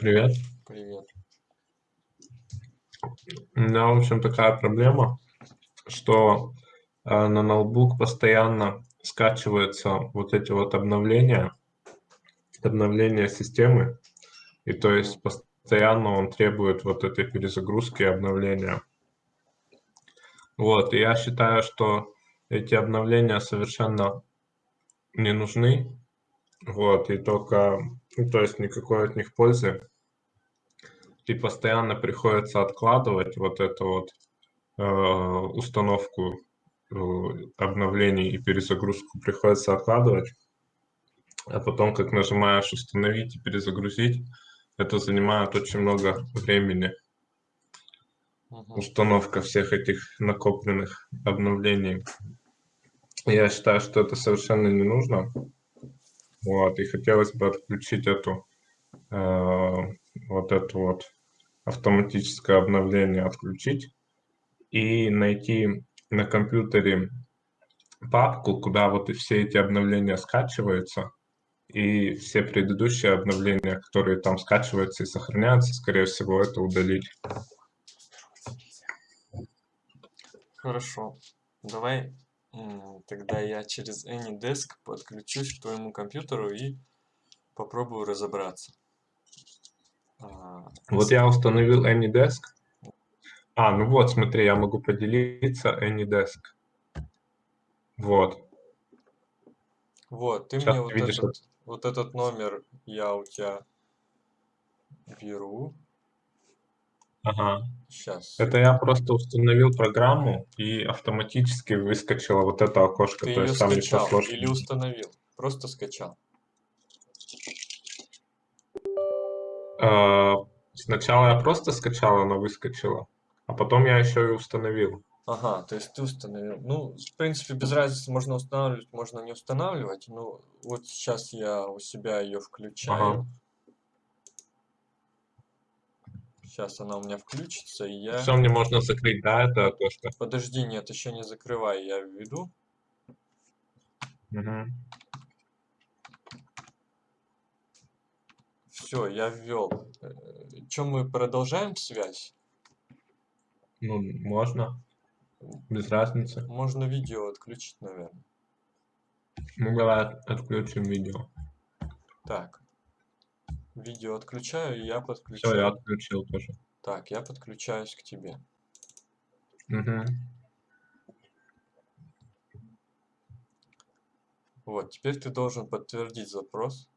Привет. Привет. У меня, в общем, такая проблема, что э, на ноутбук постоянно скачиваются вот эти вот обновления, обновления системы, и то есть постоянно он требует вот этой перезагрузки и обновления. Вот, и я считаю, что эти обновления совершенно не нужны, вот, и только, ну, то есть никакой от них пользы. И постоянно приходится откладывать вот эту вот э, установку э, обновлений и перезагрузку приходится откладывать. А потом, как нажимаешь установить и перезагрузить, это занимает очень много времени. Установка всех этих накопленных обновлений. Я считаю, что это совершенно не нужно. Вот, и хотелось бы отключить эту, э, вот это вот автоматическое обновление отключить и найти на компьютере папку, куда вот и все эти обновления скачиваются, и все предыдущие обновления, которые там скачиваются и сохраняются, скорее всего, это удалить. Хорошо. Давай тогда я через AnyDesk подключусь к твоему компьютеру и попробую разобраться. А, вот я установил AnyDesk. А, ну вот, смотри, я могу поделиться AnyDesk. Вот. Вот, ты Сейчас мне вот, видишь, этот, вот этот номер я у тебя беру. Ага. Сейчас. Это я просто установил программу и автоматически выскочило вот это окошко. Ты То ее есть там скачал или установил? Просто скачал. А, сначала я просто скачал, она выскочила, а потом я еще и установил. Ага, то есть ты установил. Ну, в принципе, без разницы, можно устанавливать, можно не устанавливать. Ну, вот сейчас я у себя ее включаю. Ага. Сейчас она у меня включится, и я... Все, мне можно закрыть, да, это окошко? Подожди, нет, еще не закрывай, я введу. Угу. Все, я ввел. Чем мы продолжаем связь? Ну, можно. Без разницы. Можно видео отключить, наверное. Ну, давай отключим видео. Так. Видео отключаю, и я подключаю. Все, я отключил тоже. Так, я подключаюсь к тебе. Угу. Вот, теперь ты должен подтвердить запрос.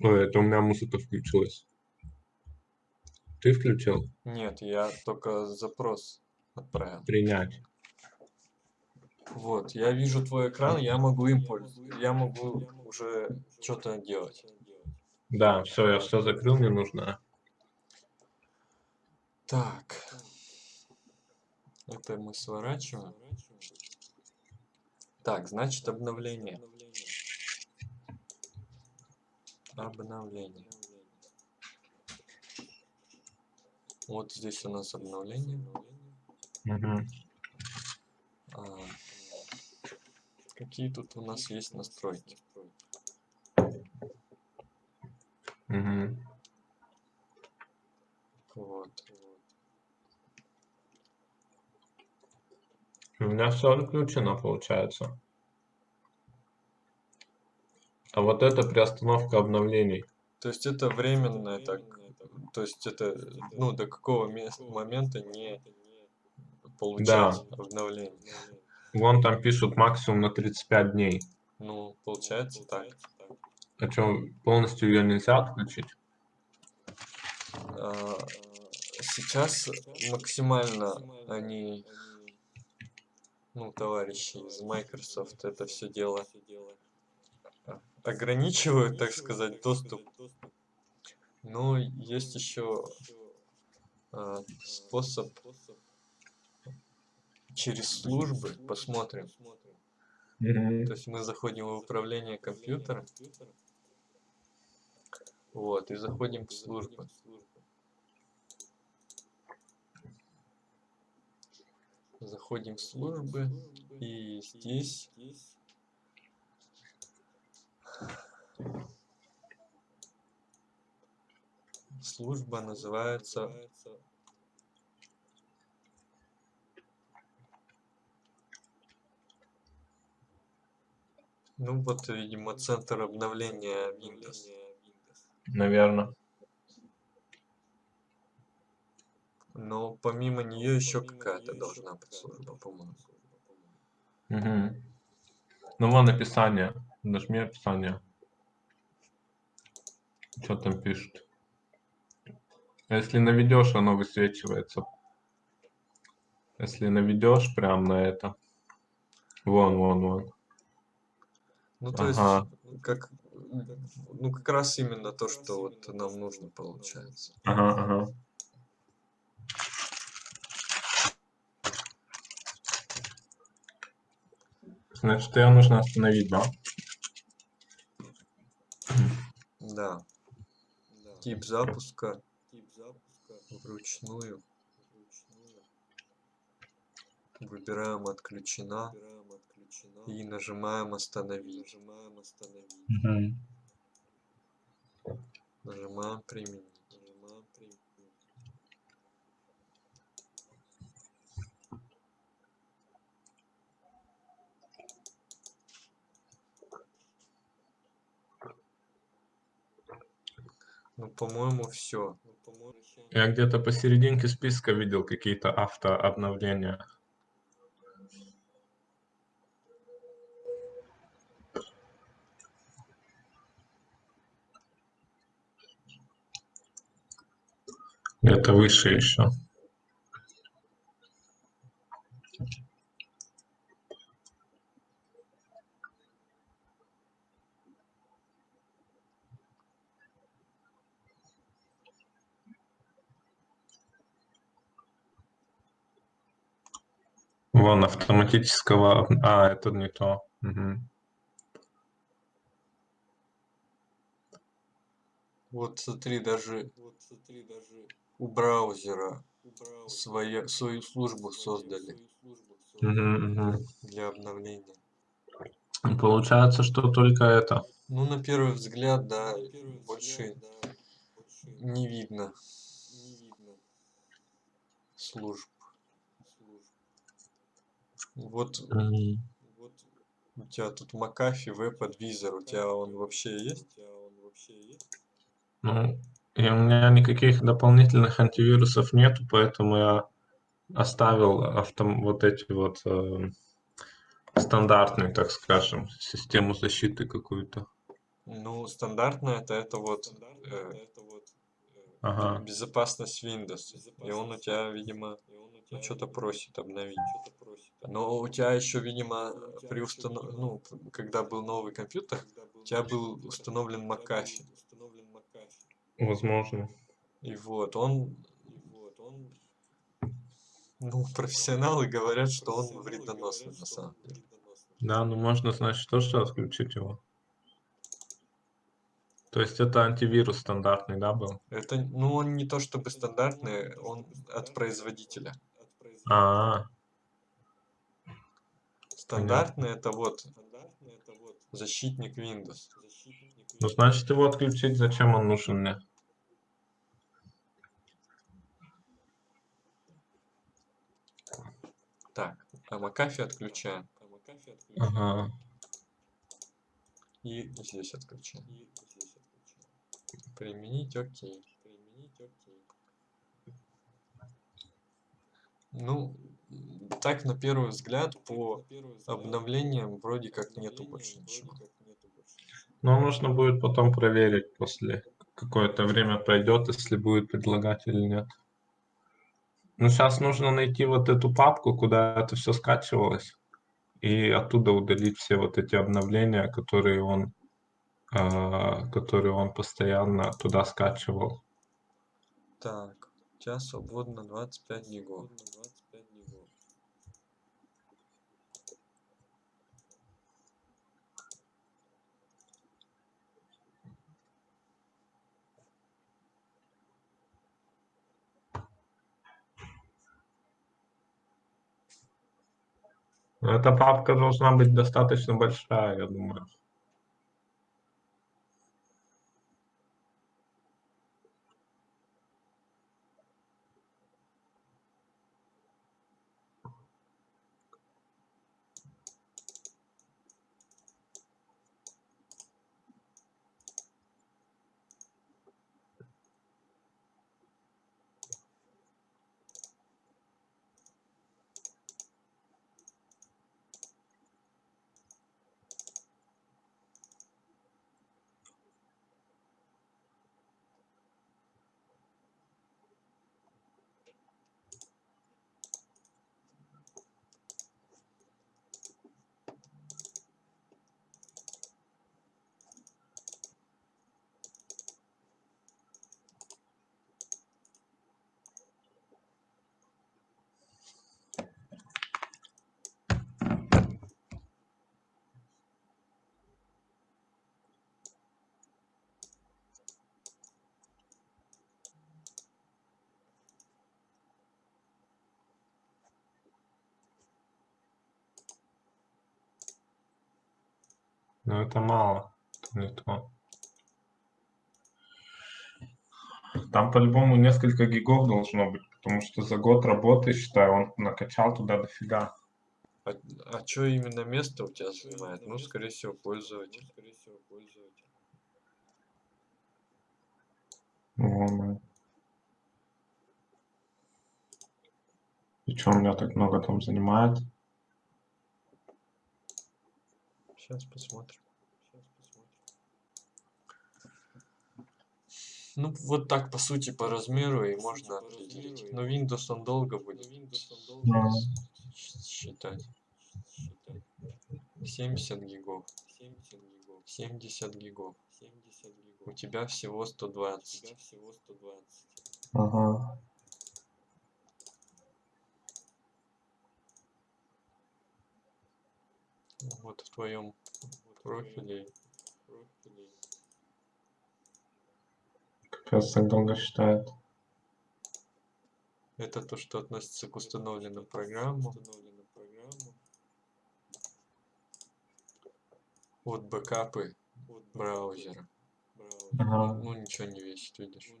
Ой, это у меня музыка включилась. Ты включил? Нет, я только запрос отправил. Принять. Вот, я вижу твой экран, я могу им пользоваться. Я могу уже что-то делать. Да, все, я все закрыл, мне нужно. Так. Это мы сворачиваем. Так, значит обновление. Обновление. Вот здесь у нас обновление. Угу. А, какие тут у нас есть настройки? Угу. Вот. У меня все отключено, получается. А вот это приостановка обновлений. То есть это временное так. То есть это ну до какого момента не получать да. обновление. Вон там пишут максимум на 35 дней. Ну, получается так. А что, полностью ее нельзя отключить? А, сейчас максимально они, ну, товарищи из Microsoft это все дело ограничивают, так сказать, доступ. Но есть еще э, способ через службы, посмотрим. То есть мы заходим в управление компьютера. Вот, и заходим в службы. Заходим в службы, и здесь Служба называется... Ну вот, видимо, центр обновления Windows. Наверное. Но помимо нее еще какая-то должна быть служба, по-моему. Угу. Ну вон описание. Нажми описание. Что там пишут? Если наведешь, оно высвечивается. Если наведешь прям на это. Вон, вон, вон. Ну, то Ага. есть, как, ну, как раз именно то, что вот нам нужно, получается. Ага, ага. Значит, ее нужно остановить, да? Да. Тип запуска вручную. Выбираем отключена и нажимаем остановить. Мгм. Нажимаем применить. Ну, по-моему, все. Я где-то посерединке списка видел какие-то автообновления. Где-то выше еще. Вон автоматического... А, это не то. Мгм. Вот смотри, даже у браузера своя, свою службу создали для обновления. Получается, что только это. Ну, на первый взгляд, да, больше не видно служб. Вот Мгм. у тебя тут McAfee веб-адвизор, у тебя он вообще есть? Ну, и у меня никаких дополнительных антивирусов нету, поэтому я оставил автом вот эти вот э, стандартные, так скажем, систему защиты какую-то. Ну, стандартно это, это вот э, Ага. безопасность Windows. И он у тебя, видимо, ну, что-то просит обновить. Но у тебя еще, видимо, при установ... ну, когда был новый компьютер, у тебя был установлен McAfee. Возможно. И вот, он... Ну, профессионалы говорят, что он вредоносный на самом деле. Да, ну можно, значит, тоже отключить его. То есть это антивирус стандартный, да, был? Это, ну, он не то чтобы стандартный, он от производителя. А, Стандартный это вот защитник Windows. Ну значит его отключить, зачем он нужен мне? Так, а McAfee отключаем. Ага. И здесь отключаем. Применить окей. Ну, м, так на первый взгляд по обновлениям вроде как нету больше ничего. Но нужно будет потом проверить после какое-то время пройдет, если будет предлагать или нет. Ну, сейчас нужно найти вот эту папку, куда это все скачивалось, и оттуда удалить все вот эти обновления, которые он, а, которые он постоянно туда скачивал. Так, тебя свободно 25 гигов. Эта папка должна быть достаточно большая, я думаю. Но это мало, это не то. Там по-любому несколько гигов должно быть, потому что за год работы, считаю, он накачал туда дофига. А, а что именно место у тебя занимает? Ну, скорее всего, пользователь. Вон. И что у меня так много там занимает? Сейчас посмотрим. Ну, вот так, по сути, по размеру и можно определить. Но Windows он долго будет Да. считать. 70 гигов. 70 гигов. У тебя всего 120. Ага. Вот в твоем профиле. Капец, так долго считает. Это то, что относится к установленным программам. Вот бэкапы браузера. Ага. Ну ничего не весит, видишь.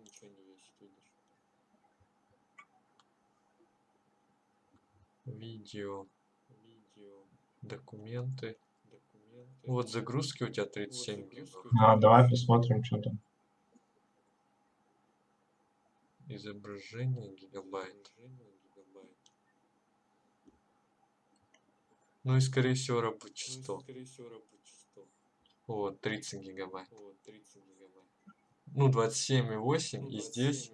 Видео. Документы. Вот загрузки у тебя 37 гигов. А, давай посмотрим, что там. Изображение гигабайт. Ну и скорее всего рабочий стол. Вот, 30 гигабайт. Ну, 27,8 и здесь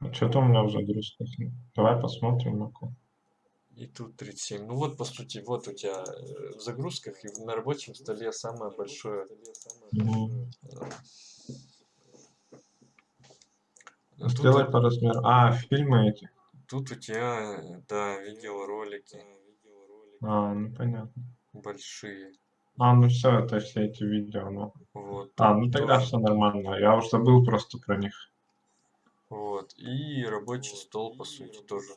А что там у меня в загрузках? Давай посмотрим. ну-ка. и тут 37. Ну вот, по сути, вот у тебя э, в загрузках и на рабочем столе самое большое. Мгм. э, а Тут, Сделай по размеру. А, фильмы эти. тут у тебя, да, видеоролики А, ну понятно. большие. А, ну все, это все эти видео, ну. Вот. А, ну тогда тоже. все нормально. Я уже забыл просто про них. Вот. И рабочий стол, по сути, тоже.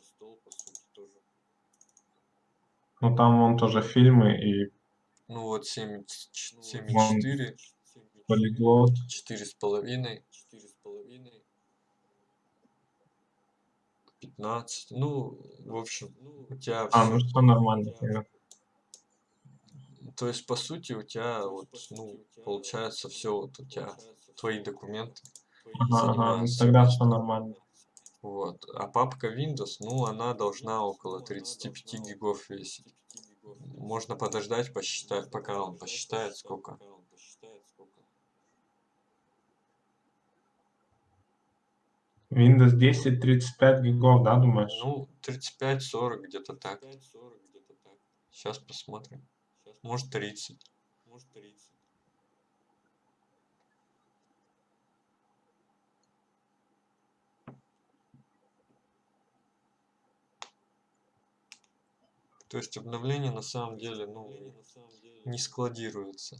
Ну там вон тоже фильмы и Ну вот 7, 7,4, полиглот. 4,5, 15. Ну, в общем, у тебя А, ну все нормально. тогда. То есть, по сути, у тебя вот, ну, получается все вот у тебя твои документы. Ага, ну тогда все нормально. Вот. А папка Windows, ну, она должна около 35 гигов весить. Можно подождать, посчитать, пока он посчитает, сколько. Windows 10 35 гигов, да, думаешь? Ну, 35-40 где-то так. Сейчас посмотрим. Может 30. То есть обновление на самом деле, ну, не складируется.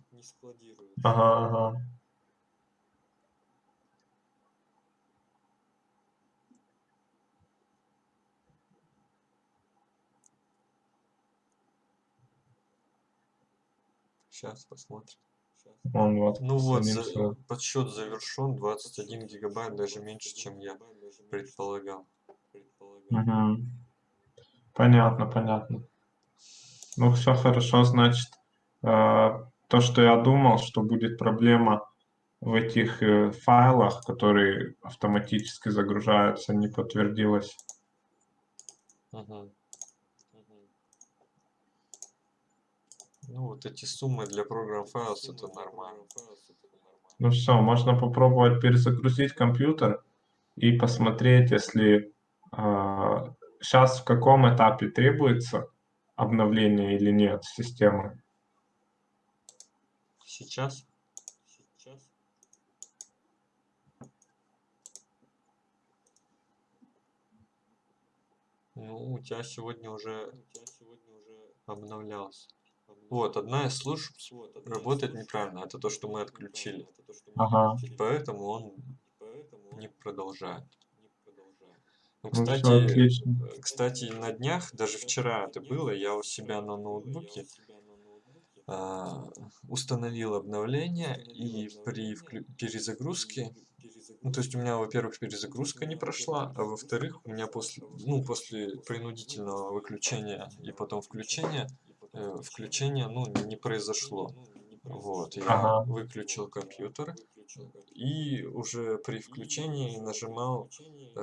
Ага, ага. Сейчас посмотрим. Он вот. Ну вот, за- подсчет завершен, 21 гигабайт, даже меньше, чем я предполагал. Мгм. Понятно, понятно. Ну, все хорошо, значит, э, то, что я думал, что будет проблема в этих э, файлах, которые автоматически загружаются, не подтвердилось. Мгм. Ну вот эти суммы для программ Files это нормально. Ну все, можно попробовать перезагрузить компьютер и посмотреть, если сейчас в каком этапе требуется обновление или нет системы. Сейчас? Ну, у тебя сегодня уже обновлялся. Вот, одна из служб работает неправильно. Это то, что мы отключили. Ага. И поэтому он не продолжает. Ну, Ну, кстати, отлично. э, кстати, на днях, даже вчера это было, я у себя на ноутбуке а, установил обновление, и при перезагрузке, ну, то есть у меня, во-первых, перезагрузка не прошла, а во-вторых, у меня после, ну, после принудительного выключения и потом включения, э, включение, ну, не произошло. Вот, я Ага. выключил компьютер и уже при включении нажимал э,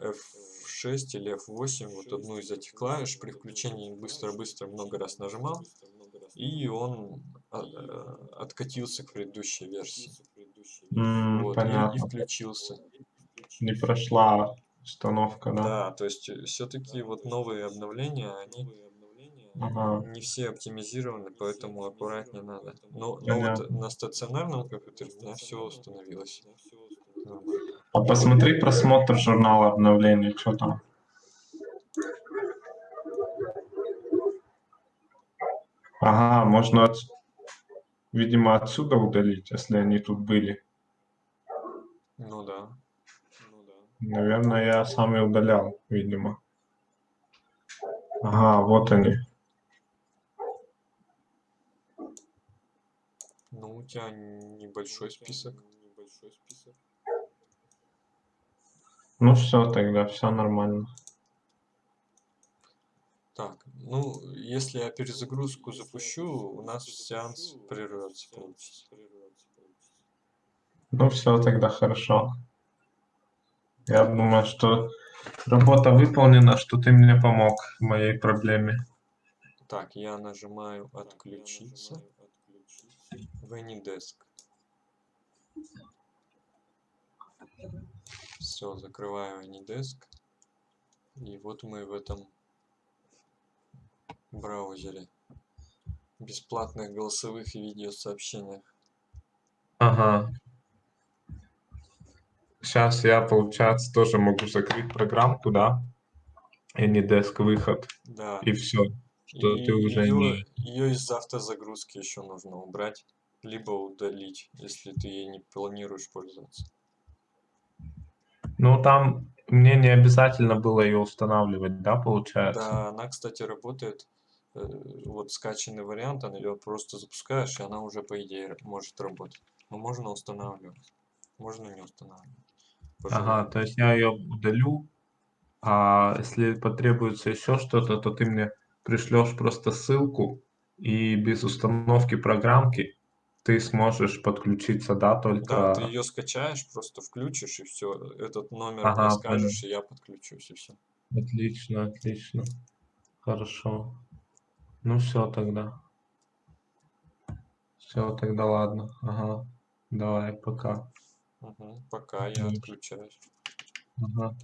F6 или F8, вот одну из этих клавиш, при включении быстро-быстро много раз нажимал, и он а, э, откатился к предыдущей версии. М, Вот, и, и понятно. включился. Не прошла установка, да? Да, то есть все-таки вот новые обновления, они Ага. не все оптимизированы, поэтому аккуратнее надо. Но, но вот Понятно. на стационарном компьютере у меня все установилось. Нормально. А посмотри просмотр журнала обновлений, что там. Ага, можно, от- видимо, отсюда удалить, если они тут были. Ну да. Наверное, я сам и удалял, видимо. Ага, вот они. Ну, у тебя небольшой список. Ну все, тогда все нормально. Так, ну, если я перезагрузку запущу, у нас сеанс прервется, получится. Ну все, тогда хорошо. Я думаю, что работа выполнена, что ты мне помог в моей проблеме. Так, я нажимаю отключиться в AnyDesk. Все, закрываю AnyDesk. И вот мы в этом браузере. Бесплатных голосовых и видеосообщениях. Ага. Сейчас я, получается, тоже могу закрыть программку, да? Anydesk выход. Да. И все. Что И ты уже ее, не... ее из автозагрузки еще нужно убрать, либо удалить, если ты ей не планируешь пользоваться. Ну, там мне не обязательно было ее устанавливать, да, получается? Да, она, кстати, работает. э, Вот скачанный вариант, она ее просто запускаешь, и она уже, по идее, может работать. Но можно устанавливать, можно не устанавливать. по Ага, то есть я ее удалю, а если потребуется еще что-то, то ты мне пришлешь просто ссылку, и без установки программки ты сможешь подключиться, да, Да, ты только... ее скачаешь, просто включишь, и все. Этот номер Ага, мне скажешь, и я подключусь, и все. Отлично, отлично. Хорошо. Ну все тогда. Все, тогда ладно. Ага. Давай, пока. Мгм, Пока я Мгм. отключаюсь. Ага.